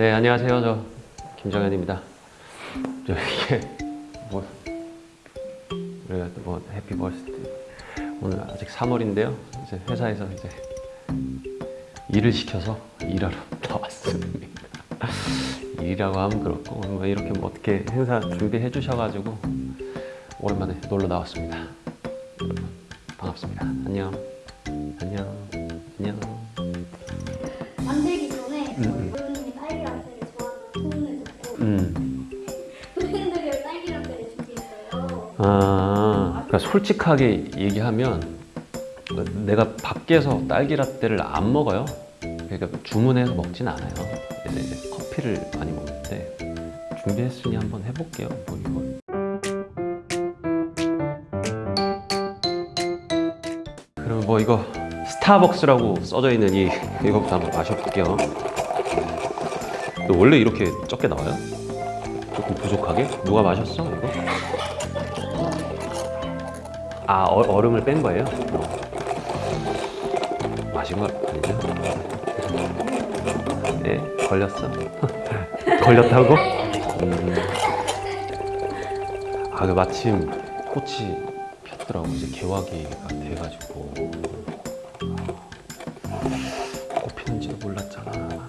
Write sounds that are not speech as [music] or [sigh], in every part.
네 안녕하세요. 저 김정현입니다. 저 이게 뭐 우리가 또뭐 해피 버스데이 오늘 아직 3월인데요. 이제 회사에서 이제 일을 시켜서 일하러 [laughs] 나왔습니다. 일이라고 하면 그렇고 뭐 이렇게 뭐 어떻게 행사 준비해 주셔가지고 오랜만에 놀러 나왔습니다. 여러분 반갑습니다. 안녕 솔직하게 얘기하면 내가 밖에서 딸기 라떼를 안 먹어요. 그러니까 주문해서 먹진 않아요. 그래서 이제 커피를 많이 먹는데 준비했으니 한번 해볼게요. 뭐 이거. 그럼 뭐 이거 스타벅스라고 써져 있는 이 [laughs] 이거부터 한번 마셔볼게요. 너 원래 이렇게 적게 나와요? 조금 부족하게? 누가 마셨어 이거? 아 어, 얼음을 뺀 거예요? 어. 마신 거 아니죠? 네 걸렸어 [laughs] 걸렸다고? 음. 아그 마침 꽃이 폈더라고 이제 개화기가 돼가지고 꽃 피는지도 몰랐잖아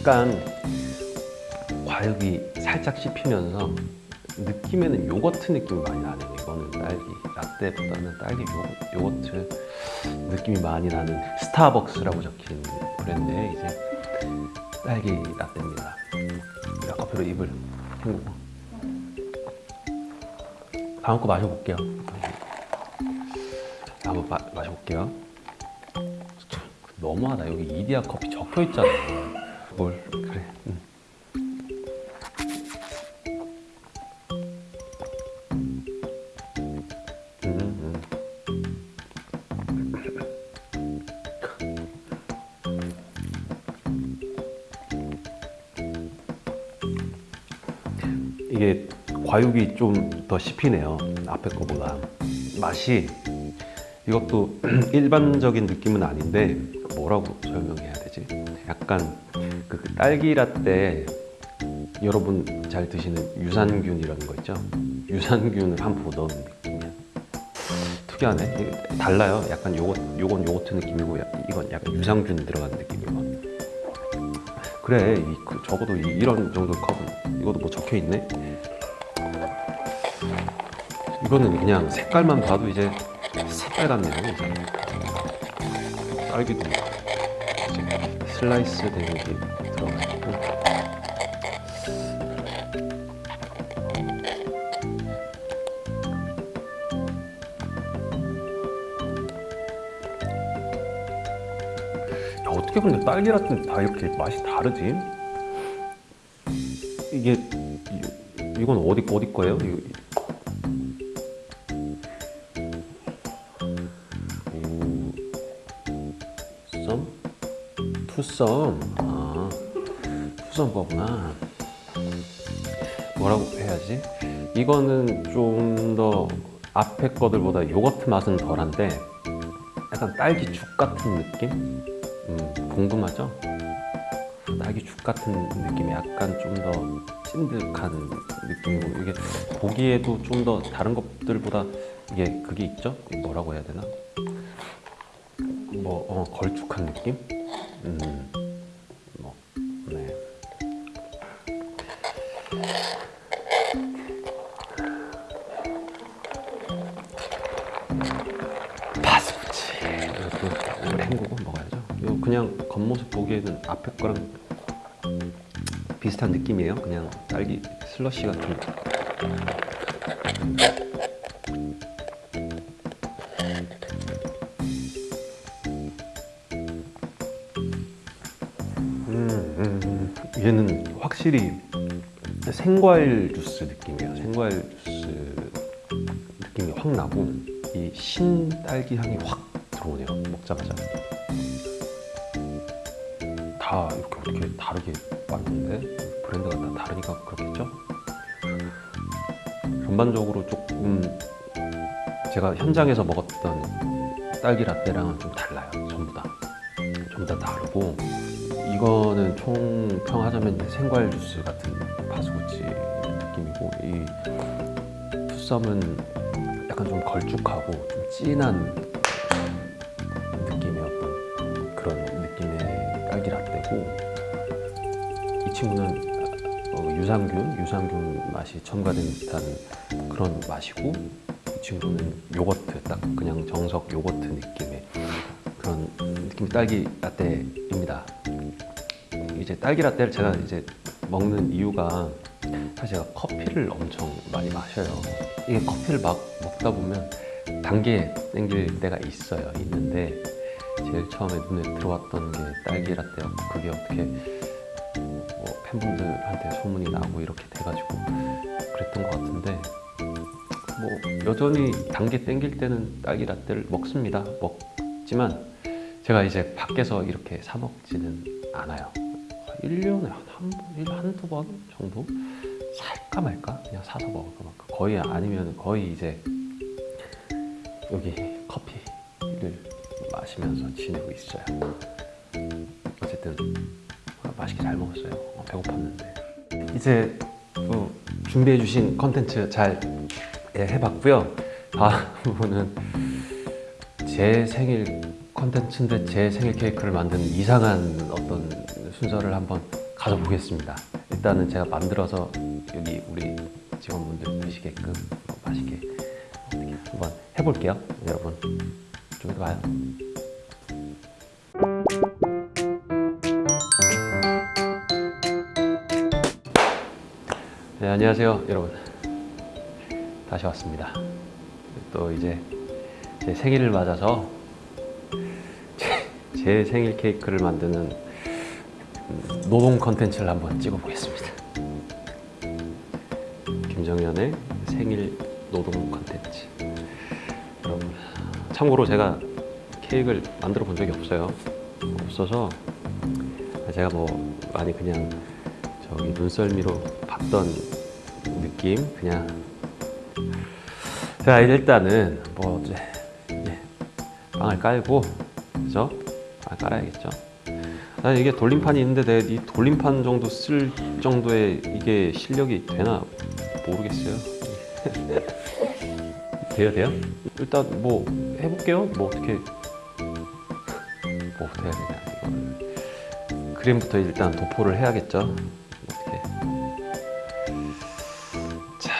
약간 과육이 살짝 씹히면서 느낌에는 요거트 느낌이 많이 나네요. 이거는 딸기 라떼보다는 딸기 요, 요거트 느낌이 많이 나는 스타벅스라고 적힌 브랜드의 이제 딸기 라떼입니다. 자, 커피로 입을 헹구고 다음 거 마셔볼게요. 한번 마, 마셔볼게요. 너무하다 여기 이디야 커피 적혀 있잖아 이게 과육이 좀 더 씹히네요 앞에 거보다 맛이 이것도 [clears throat] 일반적인 느낌은 아닌데 뭐라고 설명해야 되지? 약간 그 딸기 라떼 여러분 잘 드시는 유산균 이런 거 있죠? 유산균을 한 포 넣은 느낌이야. 특이하네. 달라요. 약간 요거 요건 요거트 느낌이고 이건 약간 유산균 들어간 느낌이고. 그래, 이, 그 적어도 이, 이런 정도 컵은 이것도 뭐 적혀 있네. 이거는 그냥 색깔만 봐도 이제 새빨갛네요. 이제. 딸기도 이제 슬라이스 된 게 들어가 있고. 야, 어떻게 근데 딸기 라떼는 다 이렇게 맛이 다르지? 이게 이, 이건 어디 어디 거예요? 이거, 투썸? 아, 투썸 거구나. 뭐라고 해야지? 이거는 좀 더 앞에 거들보다 요거트 맛은 덜한데 약간 딸기 죽 같은 느낌? 음, 궁금하죠? 딸기 죽 같은 느낌이 약간 좀 더 찐득한 느낌이고 이게 보기에도 좀 더 다른 것들보다 이게 그게 있죠? 뭐라고 해야 되나? 뭐 어, 걸쭉한 느낌? 음, 뭐, 네. 이것도 오래 헹구고 먹어야죠. 이거 그냥 겉모습 보기에는 앞에 거랑 비슷한 느낌이에요. 그냥 딸기 슬러시 같은. 확실히 생과일 주스 느낌이에요. 생과일 주스 느낌이 확 나고 이 신딸기 향이 확 들어오네요. 먹자마자. 다 이렇게 어떻게 다르게 만드는데 브랜드가 다 다르니까 그렇겠죠? 전반적으로 조금 제가 현장에서 먹었던 딸기 라떼랑은 좀 달라요. 전부 다. 전부 다 다르고 이거는 총평하자면 생과일 주스 같은 바스구치 느낌이고 이 투썸은 약간 좀 걸쭉하고 좀 진한 어떤 그런 느낌의 딸기 라떼고 이 친구는 어, 유산균, 유산균 맛이 첨가된 듯한 그런 맛이고 이 친구는 요거트, 딱 그냥 정석 요거트 느낌의 그런 느낌의 딸기 라떼입니다. 이제 딸기 라떼를 제가 이제 먹는 이유가 사실 제가 커피를 엄청 많이 마셔요. 이게 커피를 막 먹다 보면 단계 땡길 때가 있어요. 있는데 제일 처음에 눈에 들어왔던 게 딸기 라떼였고 그게 어떻게 뭐 팬분들한테 소문이 나고 이렇게 돼가지고 그랬던 것 같은데 뭐 여전히 단계 땡길 때는 딸기 라떼를 먹습니다. 먹지만 제가 이제 밖에서 이렇게 사 먹지는 않아요. 1년에 한, 한두 번 정도 살까 말까 그냥 사서 먹을까 말까 거의 아니면 거의 이제 여기 커피를 마시면서 지내고 있어요. 어쨌든 맛있게 잘 먹었어요. 어, 배고팠는데 이제 또 준비해 주신 컨텐츠 잘 예, 해봤고요. 다음은 제 생일 컨텐츠인데 제 생일 케이크를 만드는 이상한 순서를 한번 가져보겠습니다. 일단은 제가 만들어서 여기 우리 직원분들 드시게끔 맛있게 한번 해볼게요. 여러분 좀 이따 봐요. 네, 안녕하세요, 여러분. 다시 왔습니다. 또 이제 제 생일을 맞아서 제, 제 생일 케이크를 만드는 음, 노동 컨텐츠를 한번 찍어보겠습니다. 김정현의 생일 노동 컨텐츠. 참고로 제가 케이크를 만들어 본 적이 없어요. 없어서 제가 뭐 많이 그냥 저기 눈썰미로 봤던 느낌 그냥 자 일단은 뭐 이제 이제 빵을 깔고 그죠? 빵 깔아야겠죠. 난 이게 돌림판이 있는데 내가 이 돌림판 정도 쓸 정도의 이게 실력이 되나 모르겠어요. [laughs] 돼요 돼요? 일단 뭐 해볼게요. 뭐 어떻게 뭐 어떻게 해야 되냐 이거를 그림부터 일단 도포를 해야겠죠. 어떻게 자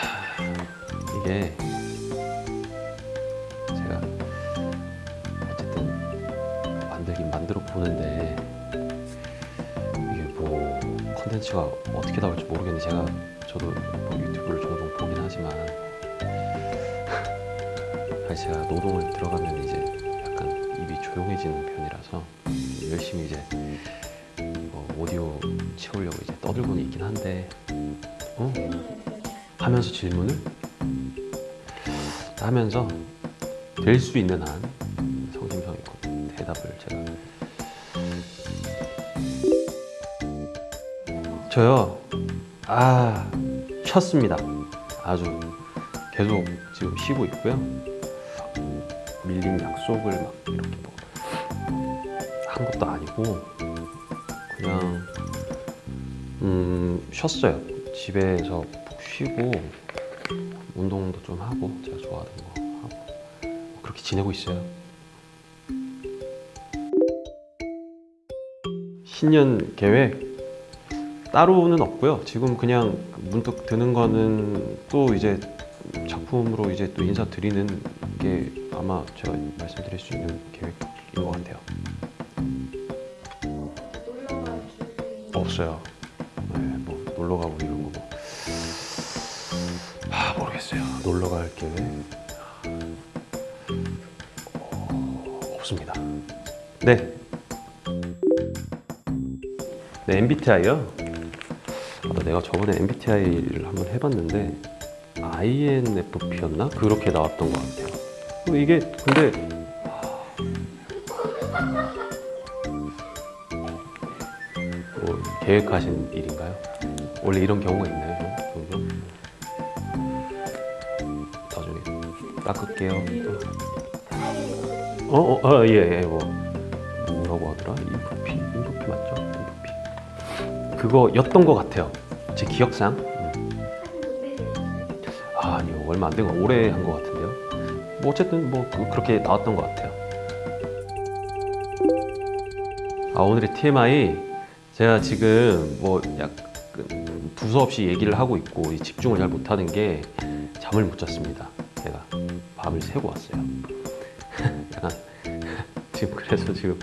이게 컨텐츠가 어떻게 나올지 모르겠는데 제가 저도 뭐 유튜브를 종종 보긴 하지만 [laughs] 제가 노동을 들어가면 이제 약간 입이 조용해지는 편이라서 열심히 이제 뭐 오디오 채우려고 이제 떠들고는 있긴 한데 어? 하면서 질문을 하면서 될 수 있는 한 저요. 아 쉬었습니다. 아주 계속 지금 쉬고 있고요. 밀린 약속을 막 이렇게 뭐 한 것도 아니고 그냥 음 쉬었어요. 집에서 푹 쉬고 운동도 좀 하고 제가 좋아하는 거 하고 그렇게 지내고 있어요. 신년 계획 따로는 없고요 지금 그냥 문득 드는 거는 또 이제 작품으로 이제 또 인사드리는 게 아마 제가 말씀드릴 수 있는 계획인 것 같아요 놀러갈 없어요. 네, 뭐 놀러 가고 이런 거 뭐. 아 모르겠어요. 놀러 갈 계획 어, 없습니다. 네. 네 MBTI요. 아, 내가 저번에 MBTI를 한번 해봤는데 INFP였나 그렇게 나왔던 것 같아요. 어, 이게 근데 뭐 계획하신 일인가요? 원래 이런 경우가 있나요? 좀? 종종? 나중에 깎을게요. 어, 어, 어, 예, 예, 뭐 뭐라고 하더라? 인프피, 인프피 맞죠? 인프피. 그거였던 것 같아요. 제 기억상. 음. 아, 아니요, 얼마 안된 거, 오래 한 것 같은데요. 뭐 어쨌든 뭐 그- 그렇게 나왔던 것 같아요. 아, 오늘의 TMI 제가 지금 뭐 약간 두서없이 얘기를 하고 있고 이 집중을 잘 못하는 게 잠을 못 잤습니다. 제가 밤을 새고 왔어요. [laughs] 약간 [laughs] 지금 그래서 지금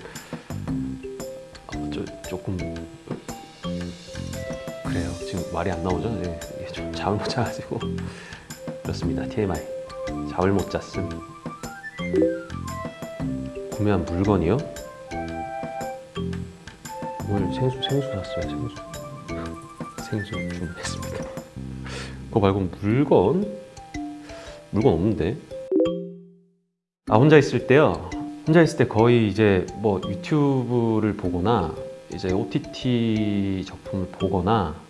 말이 안 나오죠? 네, 이게 좀 잠을 못 자가지고 그렇습니다. TMI 잠을 못 잤음. 구매한 물건이요? 오늘 생수 생수 샀어요. 생수 생수 주문했습니다. 그거 말고 물건 물건 없는데. 아 혼자 있을 때요. 혼자 있을 때 거의 이제 뭐 유튜브를 보거나 이제 OTT 작품을 보거나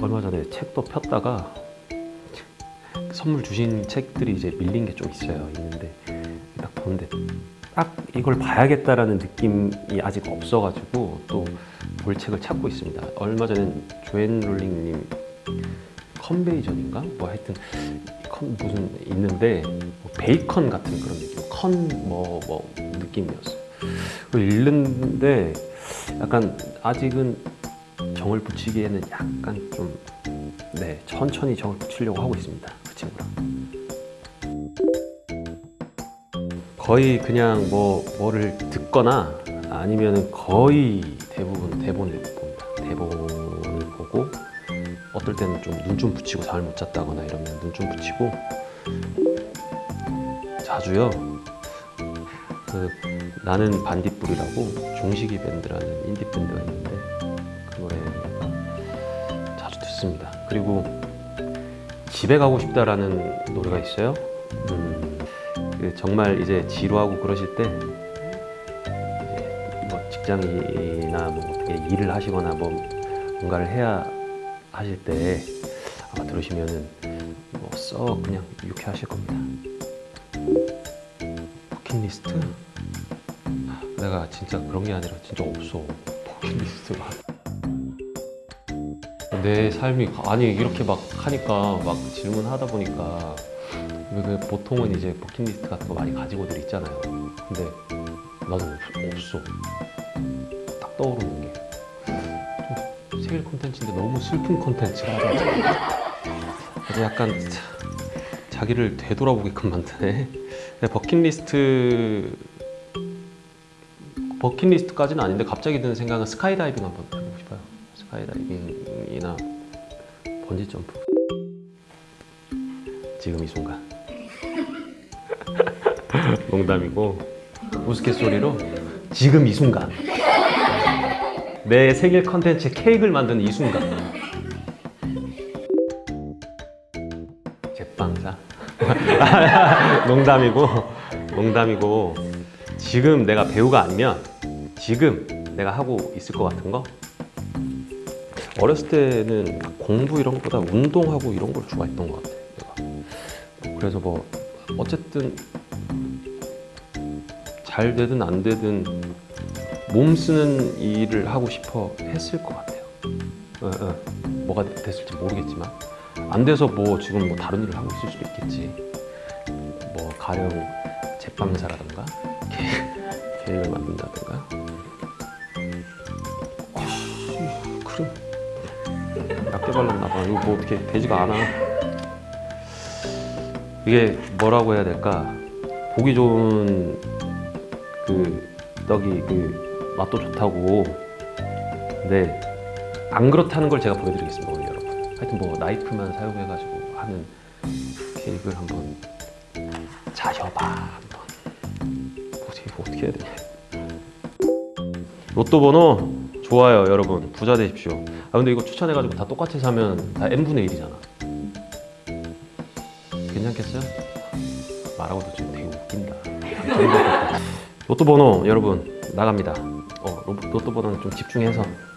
얼마 전에 책도 폈다가 선물 주신 책들이 이제 밀린 게 좀 있어요. 있는데 딱 보는데 딱 이걸 봐야겠다라는 느낌이 아직 없어가지고 또 볼 책을 찾고 있습니다. 얼마 전엔 조앤 롤링님 컨베이전인가? 뭐 하여튼 컨 무슨 있는데 뭐 베이컨 같은 그런 느낌, 컨뭐 뭐 느낌이었어요. 읽는데 약간 아직은 정을 붙이기에는 약간 좀 네, 천천히 정을 붙이려고 하고 있습니다. 그 친구랑. 거의 그냥 뭐 뭐를 듣거나 아니면 거의 대부분 대본을 봅니다. 대본을 보고 어떨 때는 좀 눈좀 붙이고 잠을 못 잤다거나 이러면 눈 좀 붙이고 자주요. 그 나는 반딧불이라고 종식이 밴드라는 인디 밴드가 있는데 듣습니다. 그리고 집에 가고 싶다라는 노래가 있어요. 음, 그 정말 이제 지루하고 그러실 때 뭐 직장이나 뭐 어떻게 일을 하시거나 뭐 뭔가를 해야 하실 때 아마 들으시면은 뭐써 그냥 유쾌하실 겁니다. 버킷리스트? 내가 진짜 그런 게 아니라 진짜 없어 버킷리스트가. 내 삶이 아니 이렇게 막 하니까 막 질문하다 보니까 왜그 보통은 이제 버킷리스트 같은 거 많이 가지고들 있잖아요. 근데 나도 없, 없어. 딱 떠오르는 게. 좀 생일 콘텐츠인데 너무 슬픈 콘텐츠라. 아주 약간 자- 자기를 되돌아보게끔 만드네. 버킷리스트 버킷리스트까지는 아닌데 갑자기 드는 생각은 스카이다이빙 한번 해보고 싶어요. 스카이다이빙이나 번지 점프. 지금 이 순간. [laughs] 농담이고 우스갯소리로 지금 이 순간. 내 생일 컨텐츠 케이크를 만드는 이 순간. 제빵사. [laughs] 농담이고 농담이고 지금 내가 배우가 아니면 지금 내가 하고 있을 것 같은 거 어렸을 때는 공부 이런 것보다 운동하고 이런 걸 좋아했던 것 같아요. 내가. 그래서 뭐 어쨌든 잘 되든 안 되든 몸 쓰는 일을 하고 싶어 했을 것 같아요. 어, 어. 뭐가 됐을지 모르겠지만 안 돼서 뭐 지금 뭐 다른 일을 하고 있을 수도 있겠지. 뭐 가령 제빵사라든가 케이크를 만든다든가. 약게 발랐나 봐. 이거 뭐 어떻게 되지가 않아. 이게 뭐라고 해야 될까? 보기 좋은 그 떡이 그 맛도 좋다고. 근데 안 그렇다는 걸 제가 보여드리겠습니다 오늘 여러분. 하여튼 뭐 나이프만 사용해가지고 하는 케이크를 한번 자셔봐 한번. 어떻게 어떻게 해야 되냐. 로또 번호 좋아요 여러분 부자 되십시오. 아 근데 이거 추천해가지고 다 똑같이 사면 다 n 분의 1이잖아. 괜찮겠어요? 말하고도 지금 되게 웃긴다. [laughs] 로또 번호 여러분 나갑니다. 어 로- 로또 번호는 좀 집중해서. 음.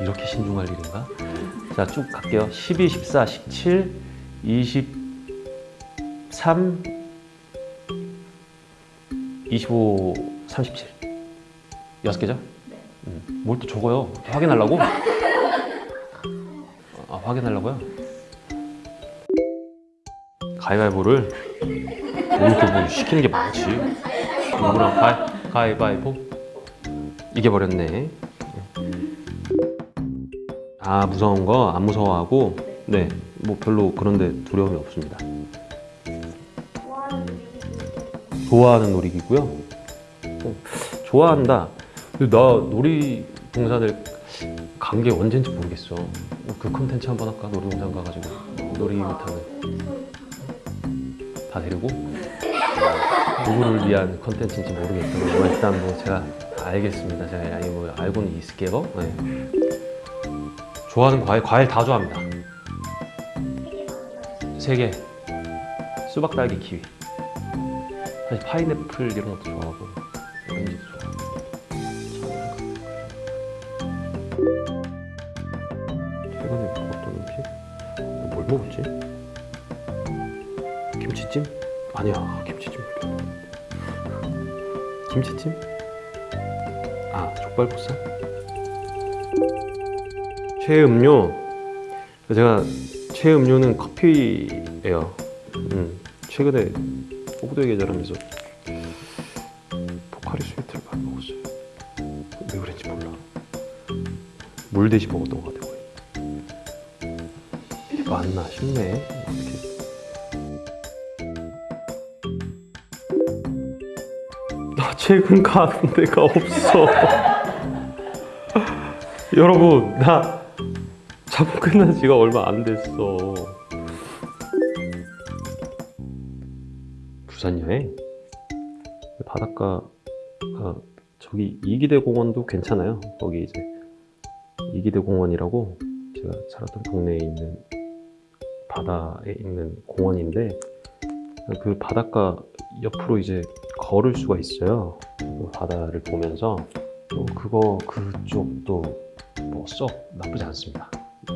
이렇게 신중할 일인가? 자, 쭉 갈게요. 12, 14, 17, 23, 25, 37. 여섯 개죠? 네. 음, 뭘또 적어요? 확인하려고? [laughs] 아, 확인하려고요? 가위바위보를 이렇게 뭐 시키는 게 많지. 누구랑 가위, 가위바위보? 이겨버렸네. 아, 무서운 거 안 무서워하고? 네, 뭐 별로 그런데 두려움이 없습니다. 좋아하는 놀이기구요? 어, 좋아한다. 나 놀이동산을 간 게 언젠지 모르겠어. 그 컨텐츠 한번 할까? 놀이동산 가가지고 놀이 타는 다 데리고 누구를 위한 컨텐츠인지 모르겠지만 뭐 일단 뭐 제가 알겠습니다. 제가 아니 뭐 알고는 있을게요. 네. 좋아하는 과일 과일 다 좋아합니다. 세 개. 수박, 딸기, 키위. 사실 파인애플 이런 것도 좋아하고 오렌지도 좋아하고 최근에 먹었던 음식? 뭘 먹었지? 김치찜? 아니야 김치찜. 김치찜? 아 족발보쌈? 최애 음료 제가 최애 음료는 커피예요 음, 최근에 호구도의 계절하면서 포카리 스웨트를 많이 먹었어요. 왜 그런지 몰라. 물 대신 먹었던 것 같아요. 맞나 싶네. 이렇게. 나 최근 가는 데가 없어. [laughs] 여러분, 나 작품 끝난 지가 얼마 안 됐어. 부산 여행 바닷가 아, 저기 이기대 공원도 괜찮아요. 거기 이제 이기대 공원이라고 제가 살았던 동네에 있는 바다에 있는 공원인데 그 바닷가 옆으로 이제 걸을 수가 있어요. 그 바다를 보면서 또 그거 그쪽도 뭐 썩 나쁘지 않습니다.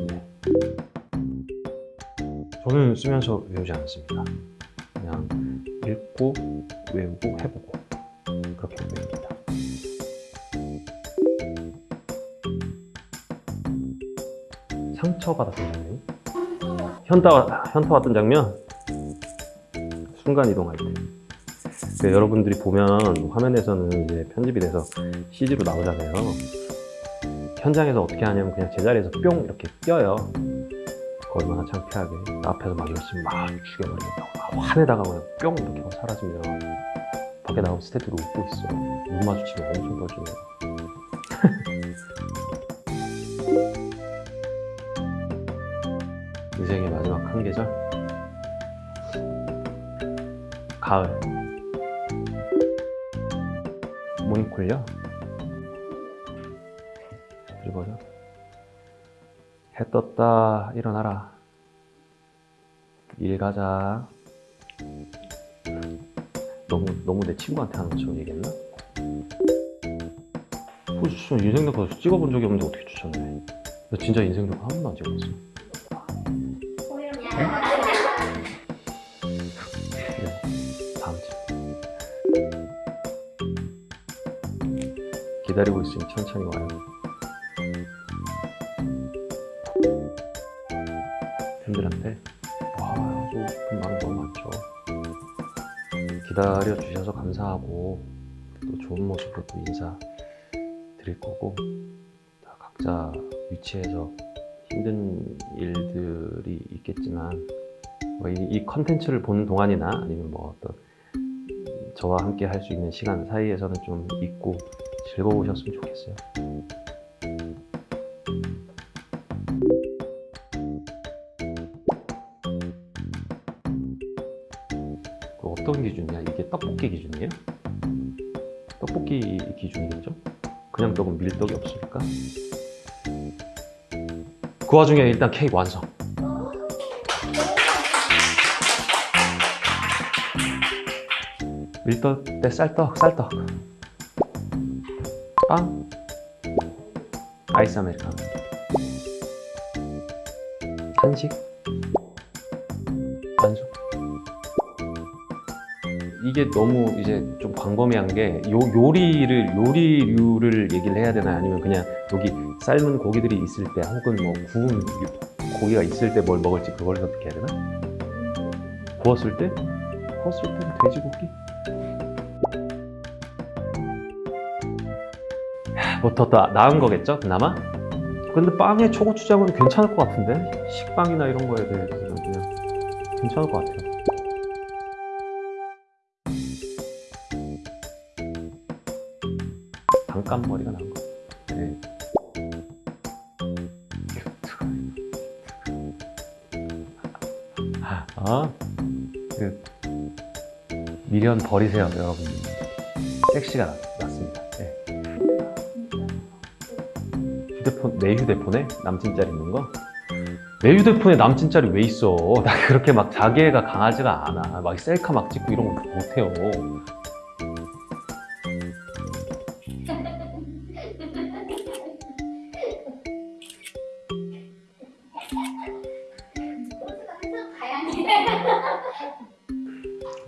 네. 저는 쓰면서 외우지 않습니다. 읽고 외우고 해보고 그렇게 외웁니다. 상처 받았던 장면, 현타 현타 왔던 장면, 순간 이동할 때. 그 여러분들이 보면 화면에서는 이제 편집이 돼서 CG로 나오잖아요. 현장에서 어떻게 하냐면 그냥 제자리에서 뿅 이렇게 뛰어요. 얼마나 창피하게 앞에서 막 열심히 막 죽여버리겠다고 막 화내다가 그냥 뿅 이렇게 하고 사라지면 밖에 나온 스태프들이 웃고 있어. 눈 마주치면 엄청 뻘쭘해 [laughs] 인생의 마지막 한 계절? 가을. 모닝콜요? 읽어줘 해 떴다 일어나라. 일 가자 너무 너무 내 친구한테 하는 것처럼 얘기했나? 어, 진짜 인생 녹화 찍어본 적이 없는데 어떻게 추천해? 나 진짜 인생 녹화 한 번도 안 찍어봤어. 네, 다음 주. 기다리고 있으니 천천히 와요. 팬들한테 와 하고 싶은 말은 너무 많죠. 기다려 주셔서 감사하고 또 좋은 모습으로 또 인사 드릴 거고 다 각자 위치에서 힘든 일들이 있겠지만 뭐 이, 이 컨텐츠를 보는 동안이나 아니면 뭐 어떤 저와 함께 할 수 있는 시간 사이에서는 좀 있고 즐거우셨으면 좋겠어요. 떡볶이 기준이에요? 떡볶이 기준이겠죠? 그냥 떡은 밀떡이 없으니까. 그 와중에 일단 케이크 완성. 밀떡 대 쌀떡, 쌀떡. 빵. 아이스 아메리카노. 한식? 이게 너무 이제 좀 광범위한 게 요, 요리를 요리류를 얘기를 해야 되나 아니면 그냥 여기 삶은 고기들이 있을 때 혹은 뭐 구운 고기가 있을 때 뭘 먹을지 그걸 어떻게 해야 되나? 구웠을 때? 구웠을 때는 돼지고기? 뭐더 나은 거겠죠? 그나마? 근데 빵에 초고추장은 괜찮을 것 같은데? 식빵이나 이런 거에 대해서는 그냥 괜찮을 것 같아요. 반감 머리가 난 거. 네. 아, 그 미련 버리세요, 여러분. 섹시가 났, 났습니다. 네. 휴대폰 내 휴대폰에 남친 짤 있는 거? 내 휴대폰에 남친 짤이 왜 있어? [laughs] 나 그렇게 막 자기애가 강하지가 않아. 막 셀카 막 찍고 이런 거 못해요.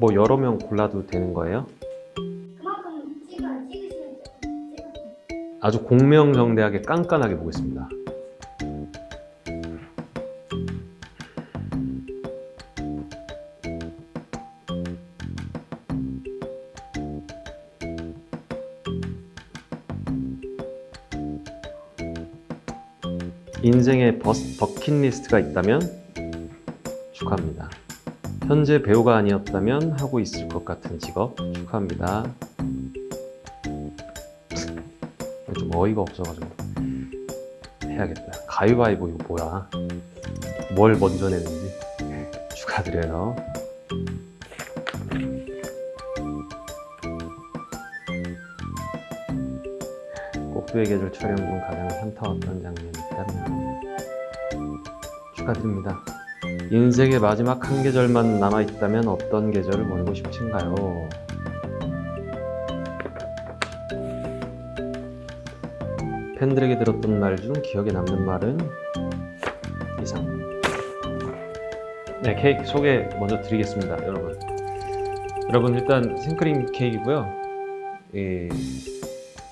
뭐 여러 명 골라도 되는 거예요? 그만큼 찍어 찍으시면 찍어. 아주 공명정대하게 깐깐하게 보겠습니다. 인생의 버스, 버킷리스트가 있다면 축하합니다. 현재 배우가 아니었다면 하고 있을 것 같은 직업 축하합니다. 좀 어이가 없어가지고 해야겠다. 가위바위보 이거 뭐야? 뭘 먼저 내는지 축하드려요. 꼭두의 계절 촬영 중 가장 현타왔던 장면이 있다면 축하드립니다. 인생의 마지막 한 계절만 남아있다면 어떤 계절을 보내고 싶으신가요? 팬들에게 들었던 말 중 기억에 남는 말은 이상. 네, 케이크 소개 먼저 드리겠습니다, 여러분. 여러분 일단 생크림 케이크고요. 이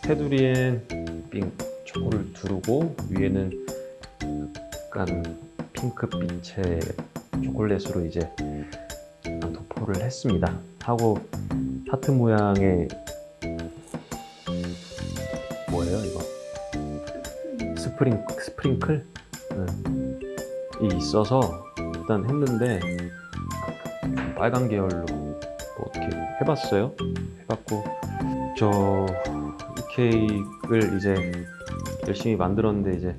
테두리엔 빙 초코를 두르고 위에는 약간 핑크빛의 초콜릿으로 이제 도포를 했습니다. 하고 하트 모양의 뭐예요 이거? spring sprinkle 음, 이 있어서 일단 했는데 빨간 계열로 뭐 어떻게 해봤어요. 해봤고 저이 케이크를 이제 열심히 만들었는데 이제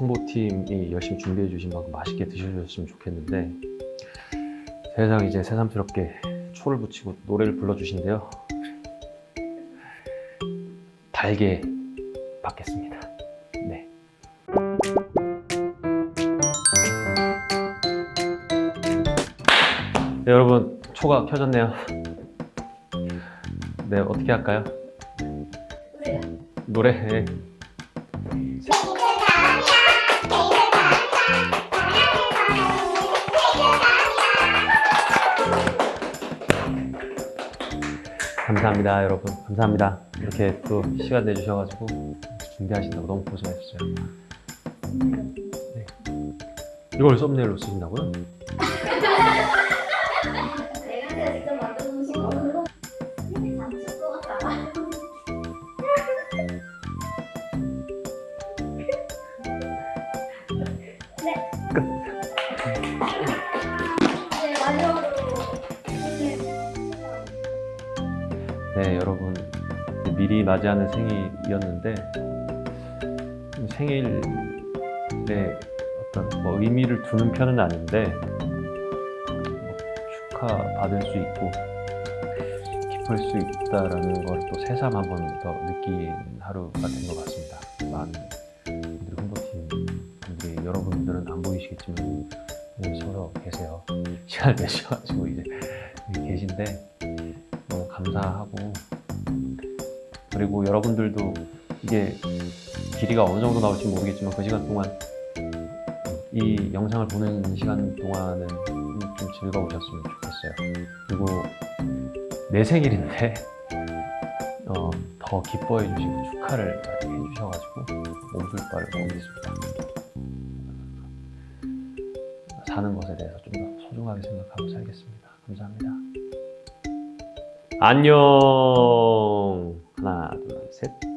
홍보팀이 열심히 준비해 주신 만큼 맛있게 드셔주셨으면 좋겠는데 세상 이제 새삼스럽게 초를 붙이고 노래를 불러주신대요. 달게 받겠습니다. 네. 네, 여러분 초가 켜졌네요. 네 어떻게 할까요? 그래요. 노래 네. 감사합니다 여러분 감사합니다 이렇게 또 시간 내주셔가지고 준비하신다고 너무 고생하셨어요 네. 이걸 썸네일로 쓰신다고요? 맞이하는 생일이었는데 생일에 어떤 뭐 의미를 두는 편은 아닌데 뭐 축하 받을 수 있고 기쁠 수 있다라는 걸 또 새삼 한 번 더 느낀 하루가 된 것 같습니다. 많은 분들이 홍보팀 분들이 여러분들은 안 보이시겠지만 서서 계세요. [laughs] 시간을 내셔가지고 이제 계신데 너무 감사하고 그리고 여러분들도 이게 길이가 어느 정도 나올지 모르겠지만 그 시간 동안 이 영상을 보는 시간 동안은 좀 즐거우셨으면 좋겠어요. 그리고 내 생일인데 [laughs] 어, 더 기뻐해 주시고 축하를 많이 해주셔가지고 몸둘 바를 모으겠습니다. 사는 것에 대해서 좀 더 소중하게 생각하고 살겠습니다. 감사합니다. 안녕. 하나, 둘, 셋.